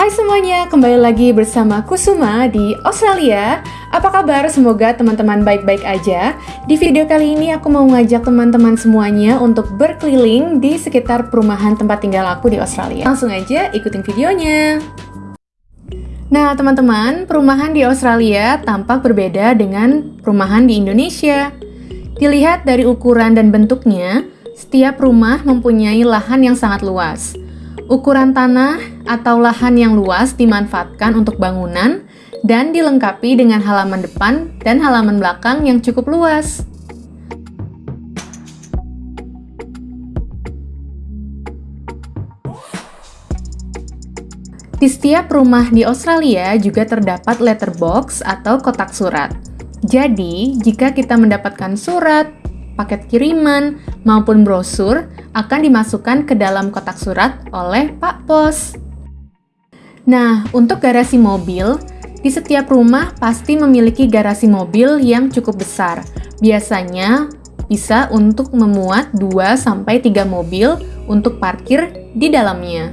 Hai semuanya, kembali lagi bersama Kusuma di Australia. Apa kabar? Semoga teman-teman baik-baik aja. Di video kali ini aku mau ngajak teman-teman semuanya untuk berkeliling di sekitar perumahan tempat tinggal aku di Australia. Langsung aja ikutin videonya. Nah, teman-teman, perumahan di Australia tampak berbeda dengan perumahan di Indonesia. Dilihat dari ukuran dan bentuknya, setiap rumah mempunyai lahan yang sangat luas. Ukuran tanah atau lahan yang luas dimanfaatkan untuk bangunan dan dilengkapi dengan halaman depan dan halaman belakang yang cukup luas. Di setiap rumah di Australia juga terdapat letterbox atau kotak surat. Jadi, jika kita mendapatkan surat, paket kiriman, maupun brosur akan dimasukkan ke dalam kotak surat oleh Pak Pos. Nah, untuk garasi mobil, di setiap rumah pasti memiliki garasi mobil yang cukup besar. Biasanya bisa untuk memuat 2-3 mobil untuk parkir di dalamnya.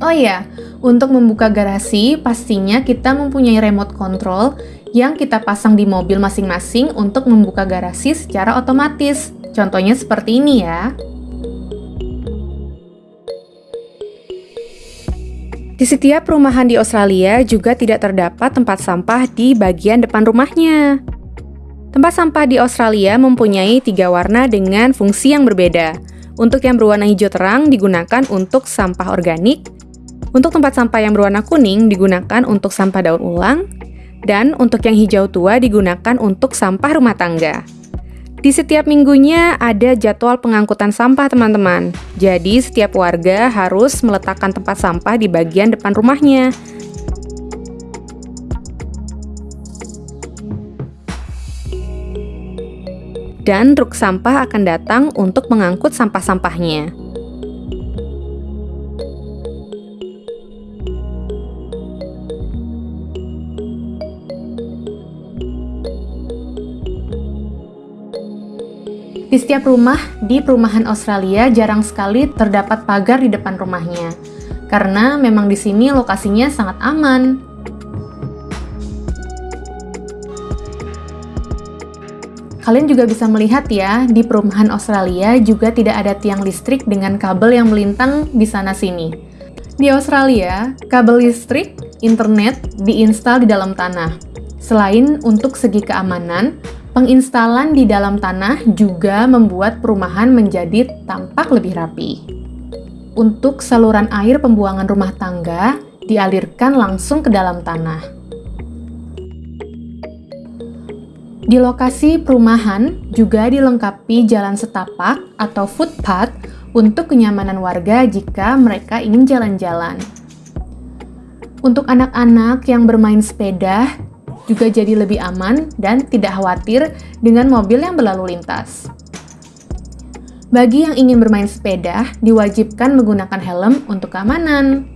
Oh iya, untuk membuka garasi pastinya kita mempunyai remote control yang kita pasang di mobil masing-masing untuk membuka garasi secara otomatis. Contohnya seperti ini ya. Di setiap perumahan di Australia juga tidak terdapat tempat sampah di bagian depan rumahnya. Tempat sampah di Australia mempunyai tiga warna dengan fungsi yang berbeda. Untuk yang berwarna hijau terang digunakan untuk sampah organik, untuk tempat sampah yang berwarna kuning digunakan untuk sampah daun ulang, dan untuk yang hijau tua digunakan untuk sampah rumah tangga. Di setiap minggunya ada jadwal pengangkutan sampah, teman-teman. Jadi, setiap warga harus meletakkan tempat sampah di bagian depan rumahnya. Dan truk sampah akan datang untuk mengangkut sampah-sampahnya. Di setiap rumah di perumahan Australia jarang sekali terdapat pagar di depan rumahnya, karena memang di sini lokasinya sangat aman. Kalian juga bisa melihat ya, di perumahan Australia juga tidak ada tiang listrik dengan kabel yang melintang di sana-sini. Di Australia, kabel listrik, internet diinstal di dalam tanah. Selain untuk segi keamanan, Penginstalan di dalam tanah juga membuat perumahan menjadi tampak lebih rapi. Untuk saluran air pembuangan rumah tangga dialirkan langsung ke dalam tanah. Di lokasi perumahan juga dilengkapi jalan setapak atau footpath untuk kenyamanan warga jika mereka ingin jalan-jalan. Untuk anak-anak yang bermain sepeda, juga jadi lebih aman dan tidak khawatir dengan mobil yang berlalu lintas. Bagi yang ingin bermain sepeda, diwajibkan menggunakan helm untuk keamanan.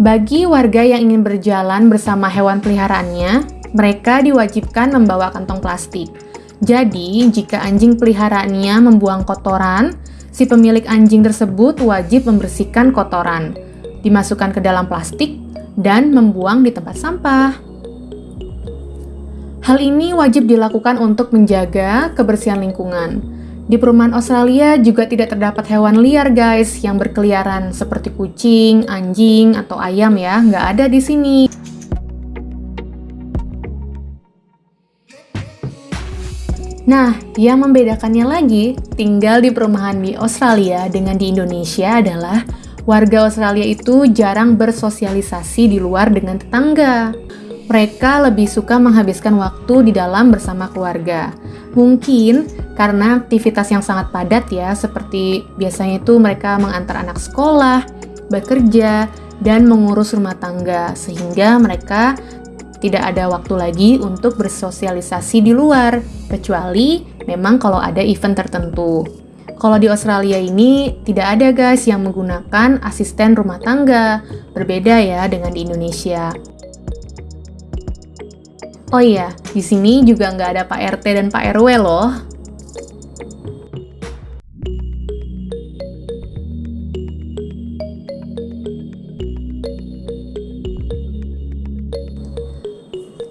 Bagi warga yang ingin berjalan bersama hewan peliharaannya, mereka diwajibkan membawa kantong plastik. Jadi, jika anjing peliharaannya membuang kotoran, si pemilik anjing tersebut wajib membersihkan kotoran dimasukkan ke dalam plastik, dan membuang di tempat sampah. Hal ini wajib dilakukan untuk menjaga kebersihan lingkungan. Di perumahan Australia juga tidak terdapat hewan liar guys yang berkeliaran seperti kucing, anjing, atau ayam ya, nggak ada di sini. Nah, yang membedakannya lagi, tinggal di perumahan di Australia dengan di Indonesia adalah warga Australia itu jarang bersosialisasi di luar dengan tetangga. Mereka lebih suka menghabiskan waktu di dalam bersama keluarga. Mungkin karena aktivitas yang sangat padat ya, seperti biasanya itu mereka mengantar anak sekolah, bekerja, dan mengurus rumah tangga, sehingga mereka tidak ada waktu lagi untuk bersosialisasi di luar, kecuali memang kalau ada event tertentu. Kalau di Australia ini tidak ada guys yang menggunakan asisten rumah tangga, berbeda ya dengan di Indonesia. Oh iya, di sini juga nggak ada Pak RT dan Pak RW loh.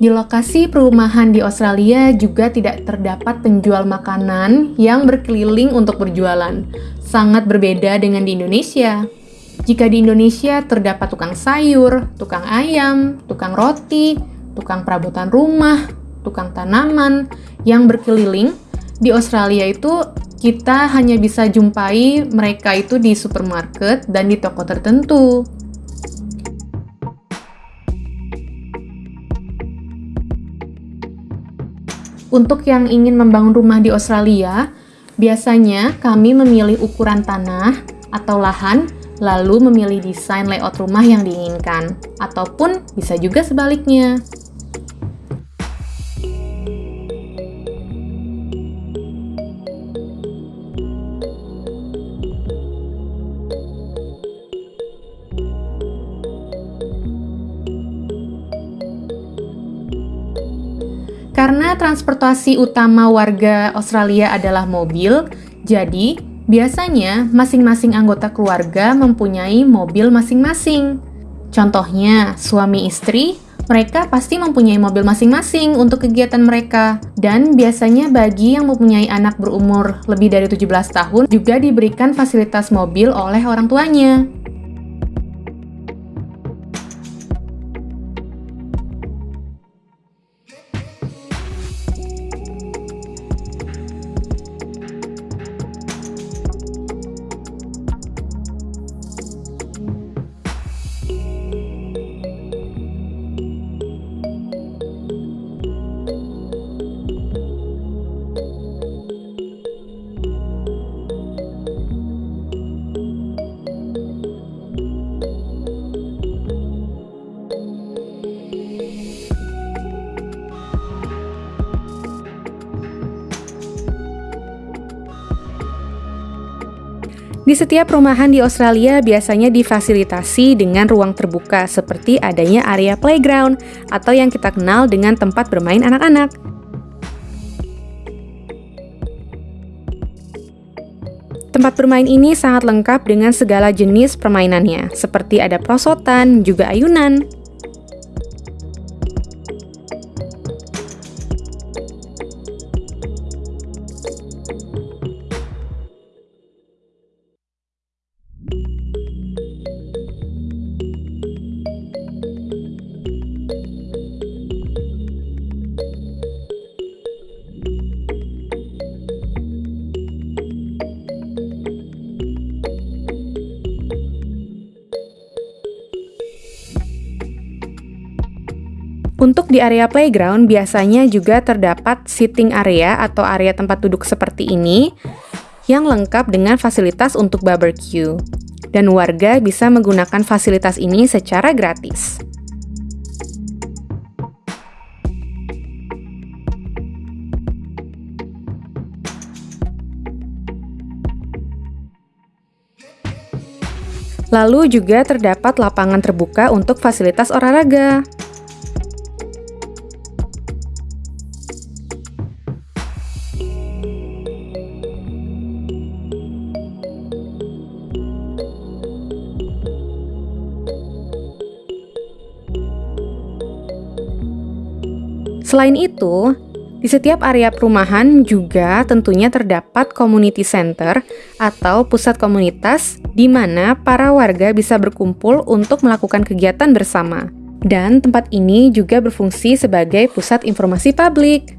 Di lokasi perumahan di Australia juga tidak terdapat penjual makanan yang berkeliling untuk berjualan. Sangat berbeda dengan di Indonesia. Jika di Indonesia terdapat tukang sayur, tukang ayam, tukang roti, tukang perabotan rumah, tukang tanaman yang berkeliling, di Australia itu kita hanya bisa jumpai mereka itu di supermarket dan di toko tertentu. Untuk yang ingin membangun rumah di Australia, biasanya kami memilih ukuran tanah atau lahan, lalu memilih desain layout rumah yang diinginkan, ataupun bisa juga sebaliknya. Transportasi utama warga Australia adalah mobil, jadi biasanya masing-masing anggota keluarga mempunyai mobil masing-masing. Contohnya, suami istri, mereka pasti mempunyai mobil masing-masing untuk kegiatan mereka. Dan biasanya bagi yang mempunyai anak berumur lebih dari 17 tahun juga diberikan fasilitas mobil oleh orang tuanya. Di setiap perumahan di Australia biasanya difasilitasi dengan ruang terbuka seperti adanya area playground atau yang kita kenal dengan tempat bermain anak-anak. Tempat bermain ini sangat lengkap dengan segala jenis permainannya, seperti ada prosotan, juga ayunan, Untuk di area playground biasanya juga terdapat sitting area atau area tempat duduk seperti ini yang lengkap dengan fasilitas untuk barbecue. Dan warga bisa menggunakan fasilitas ini secara gratis. Lalu juga terdapat lapangan terbuka untuk fasilitas olahraga. Selain itu, di setiap area perumahan juga tentunya terdapat community center atau pusat komunitas di mana para warga bisa berkumpul untuk melakukan kegiatan bersama. Dan tempat ini juga berfungsi sebagai pusat informasi publik.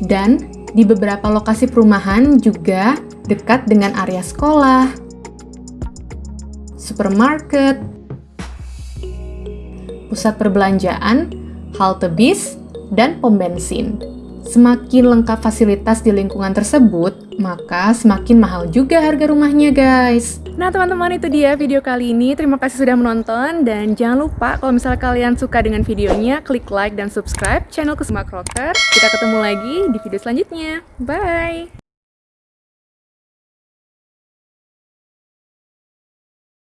Dan di beberapa lokasi perumahan juga dekat dengan area sekolah, supermarket, pusat perbelanjaan, halte bis, dan pom bensin. Semakin lengkap fasilitas di lingkungan tersebut, maka semakin mahal juga harga rumahnya guys. Nah teman-teman itu dia video kali ini, terima kasih sudah menonton dan jangan lupa kalau misalnya kalian suka dengan videonya, klik like dan subscribe channel Kusuma Crocker. Kita ketemu lagi di video selanjutnya, bye!